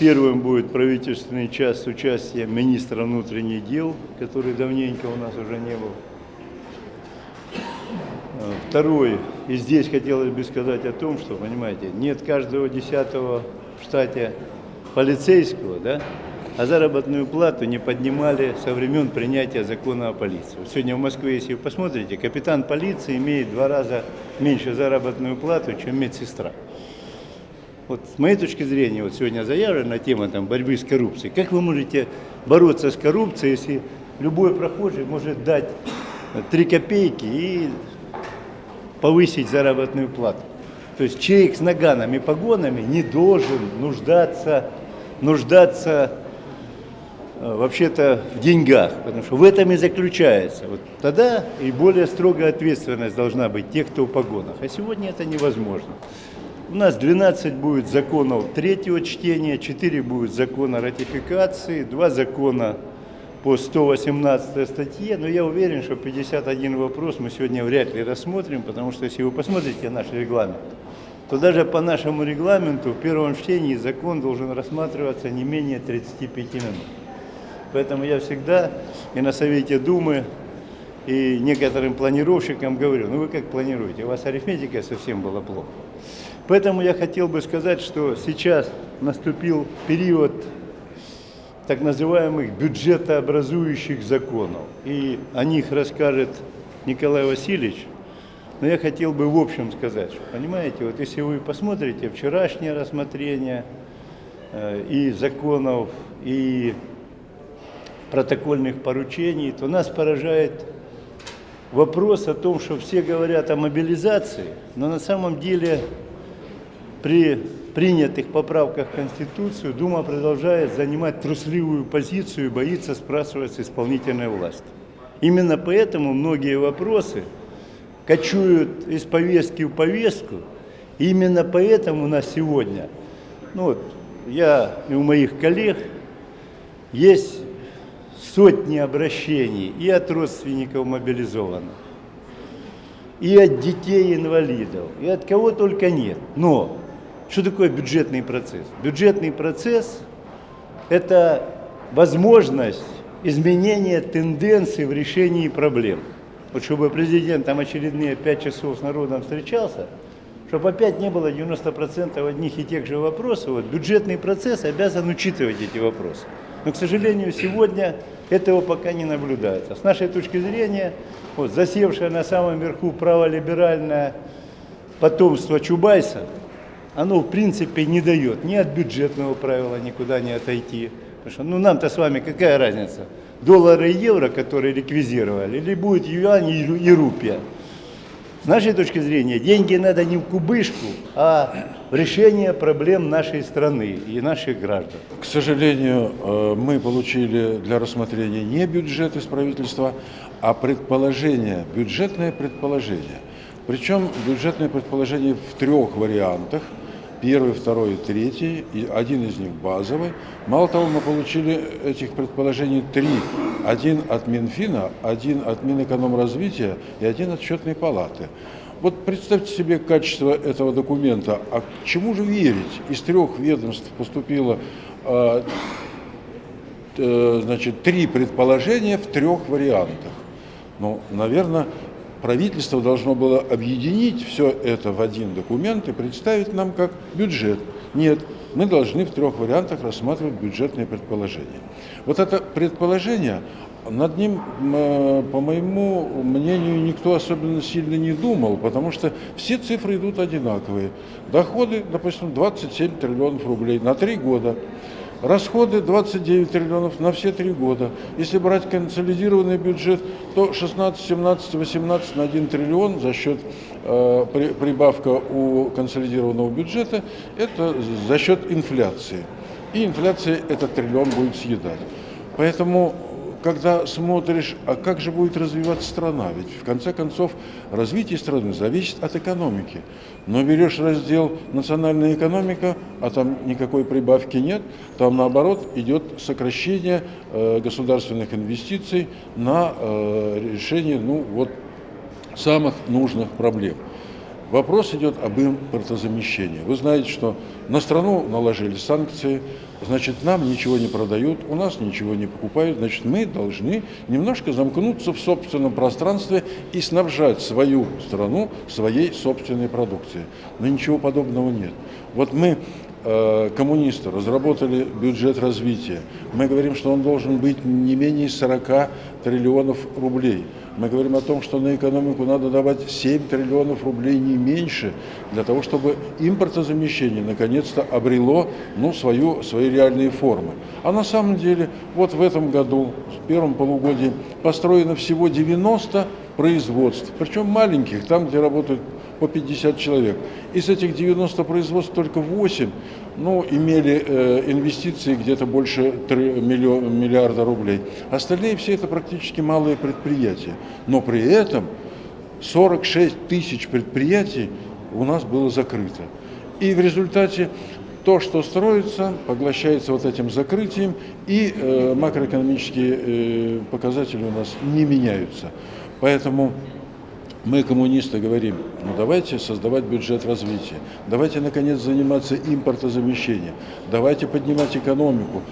Первым будет правительственный час с участием министра внутренних дел, который давненько у нас уже не был. Э, Второй, и здесь хотелось бы сказать о том, что, понимаете, нет каждого десятого в штате полицейского, да, а заработную плату не поднимали со времен принятия закона о полиции. Сегодня в Москве, если вы посмотрите, капитан полиции имеет в два раза меньше заработную плату, чем медсестра. Вот с моей точки зрения, вот сегодня заявлена тема там, борьбы с коррупцией. Как вы можете бороться с коррупцией, если любой прохожий может дать 3 копейки и повысить заработную плату? То есть человек с наганом и погонами не должен нуждаться, нуждаться э, вообще-то в деньгах, потому что в этом и заключается. Вот тогда и более строгая ответственность должна быть тех, кто в погонах. А сегодня это невозможно. У нас 12 будет законов третьего чтения, 4 будет закона ратификации, 2 закона по 118 статье, но я уверен, что 51 вопрос мы сегодня вряд ли рассмотрим, потому что если вы посмотрите наш регламент, то даже по нашему регламенту в первом чтении закон должен рассматриваться не менее 35 минут. Поэтому я всегда и на Совете Думы, и некоторым планировщикам говорю, ну вы как планируете, у вас арифметика совсем была плохо. Поэтому я хотел бы сказать, что сейчас наступил период так называемых бюджетообразующих законов. И о них расскажет Николай Васильевич. Но я хотел бы в общем сказать, что, понимаете, вот если вы посмотрите вчерашнее рассмотрение э, и законов, и протокольных поручений, то нас поражает вопрос о том, что все говорят о мобилизации, но на самом деле при принятых поправках в Конституцию Дума продолжает занимать трусливую позицию и боится спрашивать исполнительной власти. Именно поэтому многие вопросы кочуют из повестки в повестку. И именно поэтому у нас сегодня, ну вот, я и у моих коллег есть сотни обращений и от родственников мобилизованных, и от детей инвалидов, и от кого только нет. Но что такое бюджетный процесс? Бюджетный процесс – это возможность изменения тенденций в решении проблем. Вот чтобы президент там очередные пять часов с народом встречался, чтобы опять не было 90% одних и тех же вопросов, вот бюджетный процесс обязан учитывать эти вопросы. Но, к сожалению, сегодня этого пока не наблюдается. С нашей точки зрения, вот, засевшее на самом верху праволиберальное потомство Чубайса – оно в принципе не дает ни от бюджетного правила никуда не отойти. Потому что ну нам-то с вами какая разница? Доллары и евро, которые реквизировали, или будет юань и рупия. С нашей точки зрения, деньги надо не в кубышку, а в решение проблем нашей страны и наших граждан. К сожалению, э, мы получили для рассмотрения не бюджет из правительства, а предположение, бюджетное предположение. Причем бюджетное предположение в трех вариантах – Первый, второй и третий, и один из них базовый. Мало того, мы получили этих предположений три. Один от Минфина, один от Минэкономразвития и один от Счетной палаты. Вот представьте себе качество этого документа. А к чему же верить? Из трех ведомств поступило э, э, значит, три предположения в трех вариантах. Ну, наверное, правительство должно было объединить все это в один документ и представить нам как бюджет. Нет, мы должны в трех вариантах рассматривать бюджетные предположения. Вот это предположение, над ним, э, по моему мнению, никто особенно сильно не думал, потому что все цифры идут одинаковые. Доходы, допустим, 27 триллионов рублей на три года. Расходы 29 триллионов на все три года. Если брать консолидированный бюджет, то 16, 17, 18 на 1 триллион за счет э, при, прибавка у консолидированного бюджета, это за счет инфляции. И инфляция этот триллион будет съедать. Поэтому когда смотришь, а как же будет развиваться страна, ведь в конце концов развитие страны зависит от экономики. Но берешь раздел «Национальная экономика», а там никакой прибавки нет, там наоборот идет сокращение э, государственных инвестиций на э, решение ну, вот, самых нужных проблем. Вопрос идет об импортозамещении. Вы знаете, что на страну наложили санкции, значит, нам ничего не продают, у нас ничего не покупают, значит, мы должны немножко замкнуться в собственном пространстве и снабжать свою страну своей собственной продукцией. Но ничего подобного нет. Вот мы э, коммунисты разработали бюджет развития. Мы говорим, что он должен быть не менее 40 триллионов рублей. Мы говорим о том, что на экономику надо давать 7 триллионов рублей не меньше, для того, чтобы импортозамещение наконец-то обрело ну, свою, свои реальные формы. А на самом деле, вот в этом году, в первом полугодии, построено всего 90 производств, причем маленьких, там, где работают по 50 человек. Из этих 90 производств только 8 ну, имели э, инвестиции где-то больше 3 миллион, миллиарда рублей. Остальные все это практически малые предприятия. Но при этом 46 тысяч предприятий у нас было закрыто. И в результате то, что строится, поглощается вот этим закрытием, и э, макроэкономические э, показатели у нас не меняются. Поэтому мы, коммунисты, говорим, ну давайте создавать бюджет развития, давайте, наконец, заниматься импортозамещением, давайте поднимать экономику.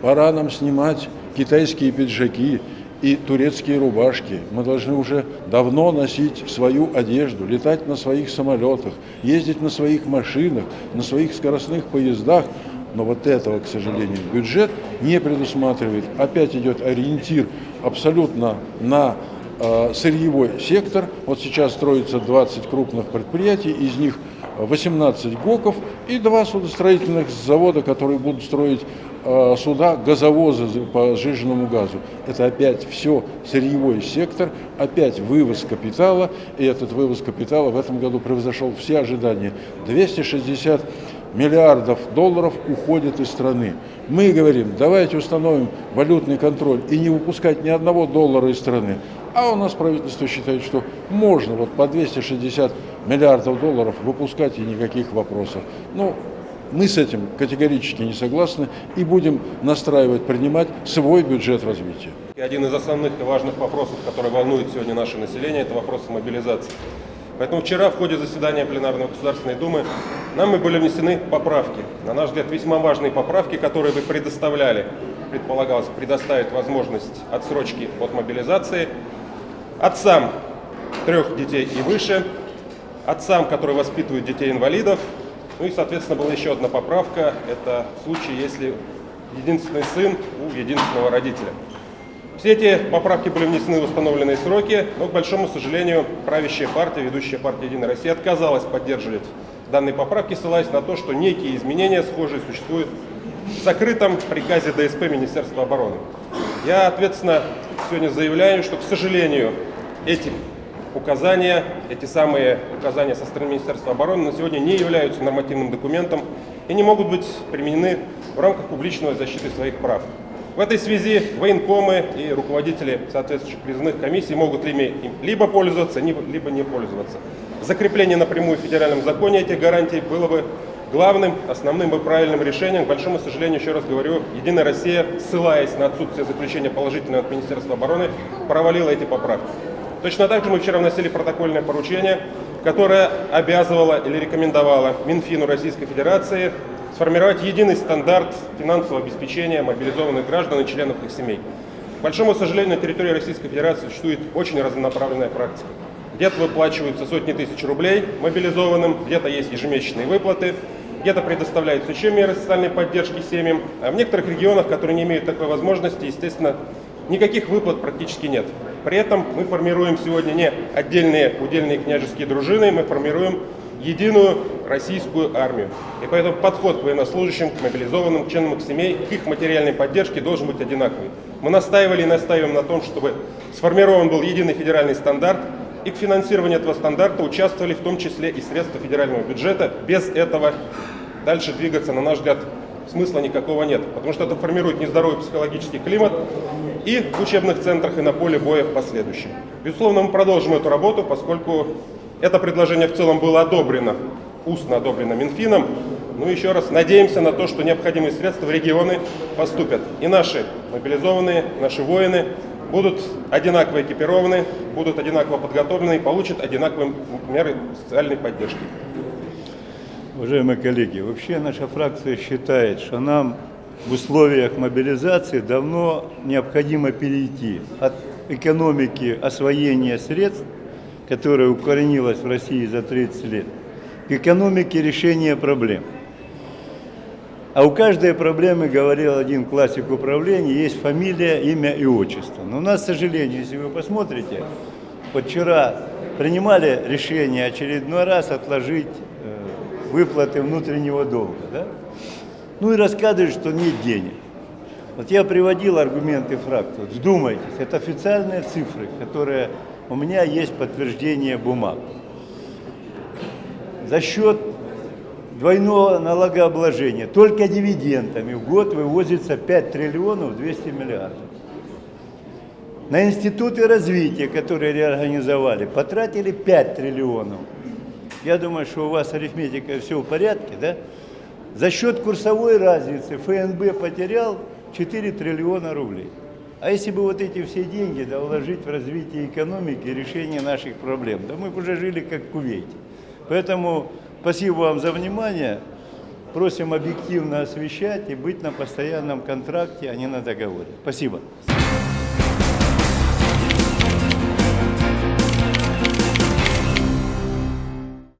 Пора нам снимать китайские пиджаки и турецкие рубашки. Мы должны уже давно носить свою одежду, летать на своих самолетах, ездить на своих машинах, на своих скоростных поездах. Но вот этого, к сожалению, бюджет не предусматривает. Опять идет ориентир абсолютно на сырьевой сектор. Вот сейчас строится 20 крупных предприятий, из них 18 ГОКов и два судостроительных завода, которые будут строить э, суда, газовозы по сжиженному газу. Это опять все сырьевой сектор, опять вывоз капитала, и этот вывоз капитала в этом году превзошел все ожидания. 260 миллиардов долларов уходит из страны. Мы говорим, давайте установим валютный контроль и не выпускать ни одного доллара из страны. А у нас правительство считает, что можно вот по 260 миллиардов долларов выпускать и никаких вопросов. Ну, мы с этим категорически не согласны и будем настраивать, принимать свой бюджет развития. И один из основных и важных вопросов, который волнует сегодня наше население, это вопрос мобилизации. Поэтому вчера в ходе заседания пленарной Государственной Думы нам были внесены поправки. На наш взгляд, весьма важные поправки, которые вы предоставляли, предполагалось предоставить возможность отсрочки от мобилизации отцам трех детей и выше, отцам, которые воспитывают детей-инвалидов. Ну и, соответственно, была еще одна поправка. Это в случае, если единственный сын у единственного родителя. Все эти поправки были внесены в установленные сроки, но, к большому сожалению, правящая партия, ведущая партия «Единая Россия» отказалась поддерживать данные поправки, ссылаясь на то, что некие изменения схожие существуют в закрытом приказе ДСП Министерства обороны. Я ответственно сегодня заявляю, что, к сожалению, эти указания, эти самые указания со стороны Министерства обороны на сегодня не являются нормативным документом и не могут быть применены в рамках публичной защиты своих прав. В этой связи военкомы и руководители соответствующих призывных комиссий могут ими либо пользоваться, либо не пользоваться. Закрепление напрямую в федеральном законе этих гарантий было бы главным, основным и правильным решением. К большому сожалению, еще раз говорю, Единая Россия, ссылаясь на отсутствие заключения положительного от Министерства обороны, провалила эти поправки. Точно так же мы вчера вносили протокольное поручение, которое обязывало или рекомендовало Минфину Российской Федерации сформировать единый стандарт финансового обеспечения мобилизованных граждан и членов их семей. К большому сожалению, на территории Российской Федерации существует очень разнонаправленная практика. Где-то выплачиваются сотни тысяч рублей мобилизованным, где-то есть ежемесячные выплаты, где-то предоставляются еще меры социальной поддержки семьям, а в некоторых регионах, которые не имеют такой возможности, естественно, никаких выплат практически нет. При этом мы формируем сегодня не отдельные удельные княжеские дружины, мы формируем единую российскую армию. И поэтому подход к военнослужащим, к мобилизованным, к членам их семей, к их материальной поддержке должен быть одинаковый. Мы настаивали и настаиваем на том, чтобы сформирован был единый федеральный стандарт, и к финансированию этого стандарта участвовали в том числе и средства федерального бюджета. Без этого дальше двигаться, на наш взгляд, смысла никакого нет, потому что это формирует нездоровый психологический климат и в учебных центрах, и на поле боя в последующем. Безусловно, мы продолжим эту работу, поскольку это предложение в целом было одобрено, устно одобрено Минфином. Ну, еще раз надеемся на то, что необходимые средства в регионы поступят. И наши мобилизованные, наши воины будут одинаково экипированы, будут одинаково подготовлены и получат одинаковые меры социальной поддержки. Уважаемые коллеги, вообще наша фракция считает, что нам в условиях мобилизации давно необходимо перейти от экономики освоения средств, которая укоренилась в России за 30 лет, к экономике решения проблем. А у каждой проблемы, говорил один классик управления, есть фамилия, имя и отчество. Но у нас, к сожалению, если вы посмотрите, вот вчера принимали решение очередной раз отложить выплаты внутреннего долга. Да? Ну и рассказывают, что нет денег. Вот я приводил аргументы фракции. Вдумайтесь, это официальные цифры, которые у меня есть подтверждение бумаг. За счет двойного налогообложения только дивидендами в год вывозится 5 триллионов 200 миллиардов. На институты развития, которые реорганизовали, потратили 5 триллионов. Я думаю, что у вас арифметика все в порядке, да? За счет курсовой разницы ФНБ потерял 4 триллиона рублей. А если бы вот эти все деньги да, вложить в развитие экономики и решение наших проблем, да мы бы уже жили как в Кувейте. Поэтому спасибо вам за внимание. Просим объективно освещать и быть на постоянном контракте, а не на договоре. Спасибо.